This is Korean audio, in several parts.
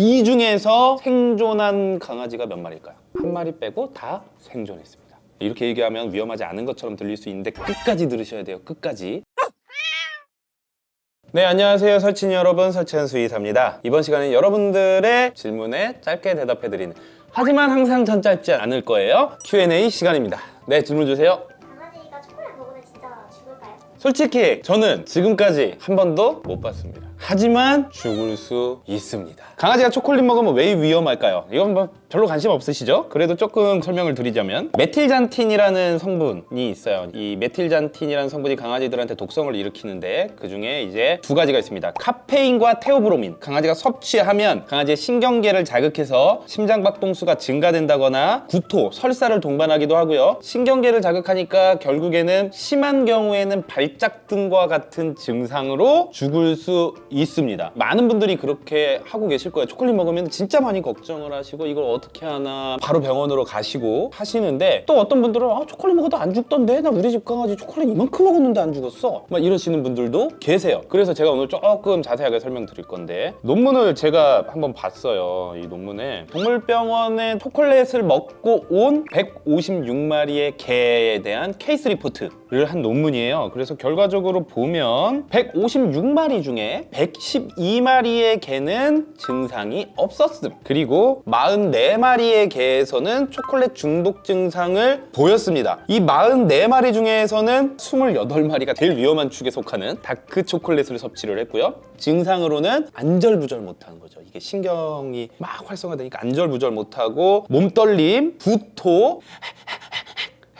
이 중에서 생존한 강아지가 몇 마리일까요? 한 마리 빼고 다 생존했습니다. 이렇게 얘기하면 위험하지 않은 것처럼 들릴 수 있는데 끝까지 들으셔야 돼요. 끝까지. 네, 안녕하세요. 설친이 여러분, 설치한 수의사입니다. 이번 시간은 여러분들의 질문에 짧게 대답해드리는 하지만 항상 전 짧지 않을 거예요. Q&A 시간입니다. 네, 질문 주세요. 강아지가 초콜릿 먹으면 진짜 죽을까요? 솔직히 저는 지금까지 한 번도 못 봤습니다. 하지만 죽을 수 있습니다. 강아지가 초콜릿 먹으면 왜 위험할까요? 이건 뭐 별로 관심 없으시죠? 그래도 조금 설명을 드리자면 메틸잔틴이라는 성분이 있어요. 이 메틸잔틴이라는 성분이 강아지들한테 독성을 일으키는데 그 중에 이제 두 가지가 있습니다. 카페인과 테오브로민. 강아지가 섭취하면 강아지의 신경계를 자극해서 심장박동수가 증가된다거나 구토, 설사를 동반하기도 하고요. 신경계를 자극하니까 결국에는 심한 경우에는 발작 등과 같은 증상으로 죽을 수 있습니다. 많은 분들이 그렇게 하고 계실 거예요. 초콜릿 먹으면 진짜 많이 걱정을 하시고 이걸 어떻게 하나 바로 병원으로 가시고 하시는데 또 어떤 분들은 아, 초콜릿 먹어도 안 죽던데 나 우리 집 강아지 초콜릿 이만큼 먹었는데 안 죽었어 막 이러시는 분들도 계세요. 그래서 제가 오늘 조금 자세하게 설명드릴 건데 논문을 제가 한번 봤어요. 이 논문에 동물병원에 초콜릿을 먹고 온 156마리의 개에 대한 case report를 한 논문이에요. 그래서 결과적으로 보면 156마리 중에 112마리의 개는 증상이 없었음. 그리고 44 마리의 개에서는 초콜릿 중독 증상을 보였습니다. 이 44마리 중에서는 28마리가 제일 위험한 축에 속하는 dark 초콜릿을 섭취를 했고요. 증상으로는 안절부절 못하는 거죠. 이게 신경이 막 활성화되니까 안절부절 못하고 몸떨림, 구토,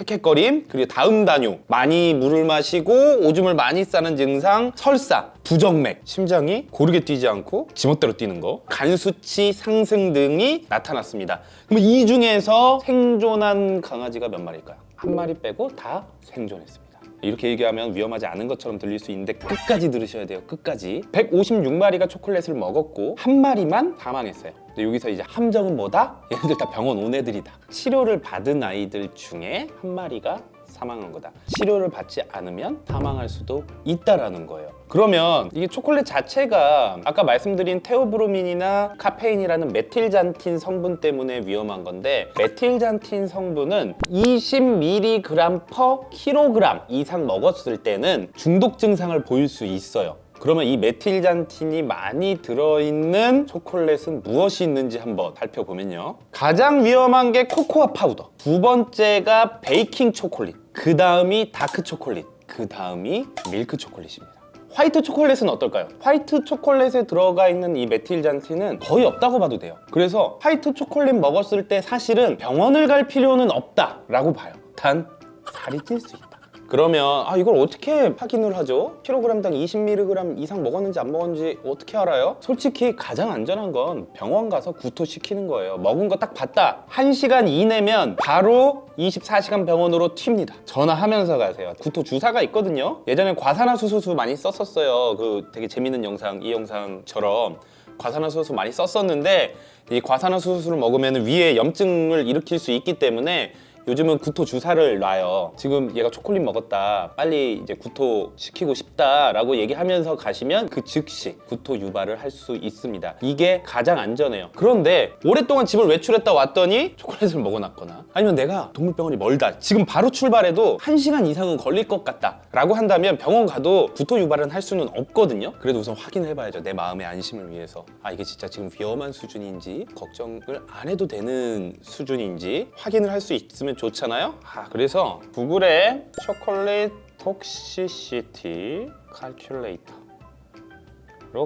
헥헥거림, 그리고 다음 단요, 많이 물을 마시고 오줌을 많이 싸는 증상, 설사, 부정맥, 심장이 고르게 뛰지 않고 지멋대로 뛰는 거, 간 수치 상승 등이 나타났습니다. 그럼 이 중에서 생존한 강아지가 몇 마리일까요? 한 마리 빼고 다 생존했습니다. 이렇게 얘기하면 위험하지 않은 것처럼 들릴 수 있는데 끝까지 들으셔야 돼요. 끝까지. 156마리가 초콜릿을 먹었고 한 마리만 사망했어요. 여기서 이제 함정은 뭐다? 얘네들 다 병원 온 애들이다. 치료를 받은 아이들 중에 한 마리가 사망한 거다. 치료를 받지 않으면 사망할 수도 있다라는 거예요. 그러면 이게 초콜릿 자체가 아까 말씀드린 테오브로민이나 카페인이라는 methylxanthine 성분 때문에 위험한 건데 methylxanthine 성분은 20mg per kg 이상 먹었을 때는 중독 증상을 보일 수 있어요. 그러면 이 methylxanthine이 많이 들어있는 초콜릿은 무엇이 있는지 한번 살펴보면요. 가장 위험한 게 코코아 파우더. 두 번째가 베이킹 초콜릿. 그 다음이 다크 초콜릿. 그 다음이 밀크 초콜릿입니다. 화이트 초콜릿은 어떨까요? 화이트 초콜릿에 들어가 있는 이 메틸잔틴은 거의 없다고 봐도 돼요. 그래서 화이트 초콜릿 먹었을 때 사실은 병원을 갈 필요는 없다 라고 봐요. 단 살이 찔 수 있다. 그러면 아 이걸 어떻게 확인을 하죠? 킬로그램당 20mg 이상 먹었는지 안 먹었는지 어떻게 알아요? 솔직히 가장 안전한 건 병원 가서 구토시키는 거예요. 먹은 거 딱 봤다. 1시간 이내면 바로 24시간 병원으로 튑니다. 전화하면서 가세요. 구토 주사가 있거든요. 예전에 과산화수소수 많이 썼었어요. 그 되게 재밌는 영상 이 영상처럼 과산화수소 많이 썼었는데 이 과산화수소를 먹으면 위에 염증을 일으킬 수 있기 때문에 요즘은 구토 주사를 놔요. 지금 얘가 초콜릿 먹었다. 빨리 이제 구토 시키고 싶다 라고 얘기하면서 가시면 그 즉시 구토 유발을 할 수 있습니다. 이게 가장 안전해요. 그런데 오랫동안 집을 외출했다 왔더니 초콜릿을 먹어놨거나 아니면 내가 동물병원이 멀다. 지금 바로 출발해도 1시간 이상은 걸릴 것 같다. 라고 한다면 병원 가도 구토 유발은 할 수는 없거든요. 그래도 우선 확인해 봐야죠. 내 마음의 안심을 위해서. 아 이게 진짜 지금 위험한 수준인지 걱정을 안 해도 되는 수준인지 확인을 할 수 있으면 좋잖아요. 아, 그래서 구글에 초콜릿 톡시시티 칼큘레이터로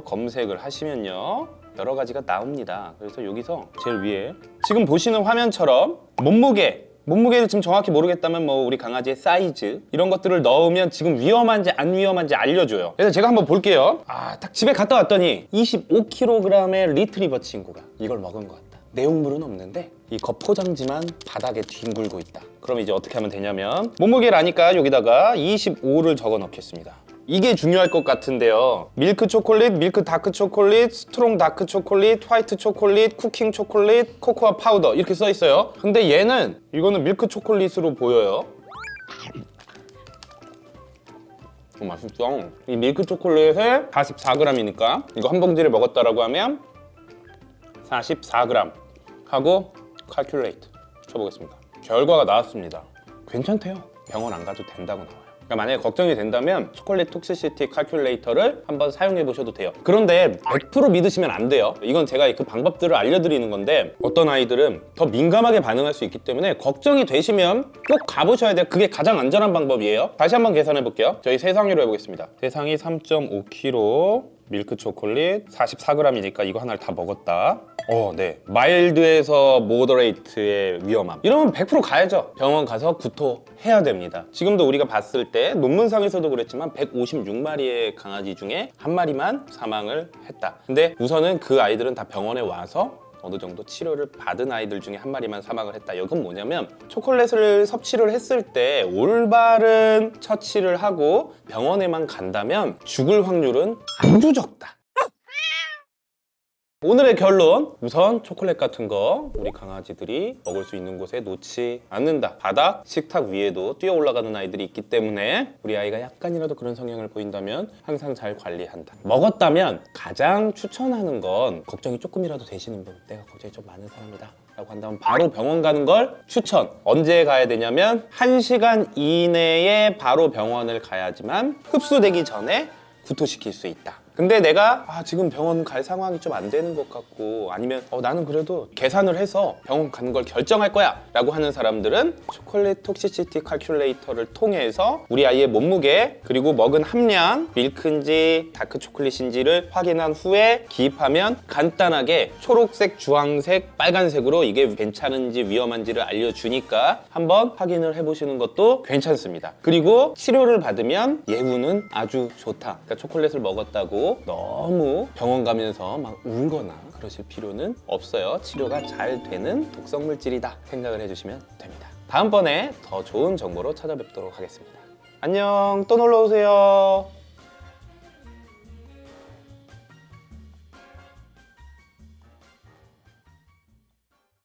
검색을 하시면요. 여러 가지가 나옵니다. 그래서 여기서 제일 위에 지금 보시는 화면처럼 몸무게 몸무게를 지금 정확히 모르겠다면 뭐 우리 강아지의 사이즈 이런 것들을 넣으면 지금 위험한지 안 위험한지 알려줘요 그래서 제가 한번 볼게요 아 딱 집에 갔다 왔더니 25kg의 리트리버 친구가 이걸 먹은 것 내용물은 없는데 이 겉포장지만 바닥에 뒹굴고 있다. 그럼 이제 어떻게 하면 되냐면 몸무게를 아니까 여기다가 25를 적어 넣겠습니다. 이게 중요할 것 같은데요. 밀크 초콜릿, 밀크 다크 초콜릿, strong 다크 초콜릿, 화이트 초콜릿, cooking 초콜릿, 코코아 파우더 이렇게 써 있어요. 근데 얘는 이거는 밀크 초콜릿으로 보여요. 어, 맛있어 이 밀크 초콜릿에 44g이니까 이거 한 봉지를 먹었다라고 하면 44g 하고 calculate 쳐보겠습니다. 결과가 나왔습니다. 괜찮대요. 병원 안 가도 된다고 나와요. 그러니까 만약에 걱정이 된다면 초콜릿 톡시시티 칼큘레이터를 한번 사용해 보셔도 돼요. 그런데 100% 믿으시면 안 돼요. 이건 제가 그 방법들을 알려드리는 건데 어떤 아이들은 더 민감하게 반응할 수 있기 때문에 걱정이 되시면 꼭 가보셔야 돼요. 그게 가장 안전한 방법이에요. 다시 한번 계산해 볼게요. 저희 세상으로 해보겠습니다. 세상이 3.5kg 밀크 초콜릿 44g이니까 이거 하나를 다 먹었다. 어, 네. mild에서 moderate의 위험함. 이러면 100% 가야죠. 병원 가서 구토해야 됩니다. 지금도 우리가 봤을 때 논문상에서도 그랬지만 156마리의 강아지 중에 한 마리만 사망을 했다. 근데 우선은 그 아이들은 다 병원에 와서 어느 정도 치료를 받은 아이들 중에 한 마리만 사망을 했다. 이건 뭐냐면 초콜릿을 섭취를 했을 때 올바른 처치를 하고 병원에만 간다면 죽을 확률은 아주 적다. 오늘의 결론 우선 초콜릿 같은 거 우리 강아지들이 먹을 수 있는 곳에 놓지 않는다. 바닥 식탁 위에도 뛰어 올라가는 아이들이 있기 때문에 우리 아이가 약간이라도 그런 성향을 보인다면 항상 잘 관리한다. 먹었다면 가장 추천하는 건 걱정이 조금이라도 되시는 분 내가 걱정이 좀 많은 사람이다 라고 한다면 바로 병원 가는 걸 추천. 언제 가야 되냐면 1시간 이내에 바로 병원을 가야지만 흡수되기 전에 구토시킬 수 있다. 근데 내가 아, 지금 병원 갈 상황이 좀 안 되는 것 같고 아니면 어, 나는 그래도 계산을 해서 병원 가는 걸 결정할 거야 라고 하는 사람들은 초콜릿 톡시시티 칼큘레이터를 통해서 우리 아이의 몸무게 그리고 먹은 함량 밀크인지 다크 초콜릿인지를 확인한 후에 기입하면 간단하게 초록색, 주황색, 빨간색으로 이게 괜찮은지 위험한지를 알려주니까 한번 확인을 해보시는 것도 괜찮습니다. 그리고 치료를 받으면 예후는 아주 좋다. 그러니까 초콜릿을 먹었다 고 너무 병원 가면서 막 울거나 그러실 필요는 없어요. 치료가 잘 되는 독성 물질이다 생각을 해주시면 됩니다. 다음번에 더 좋은 정보로 찾아뵙도록 하겠습니다. 안녕, 또 놀러 오세요.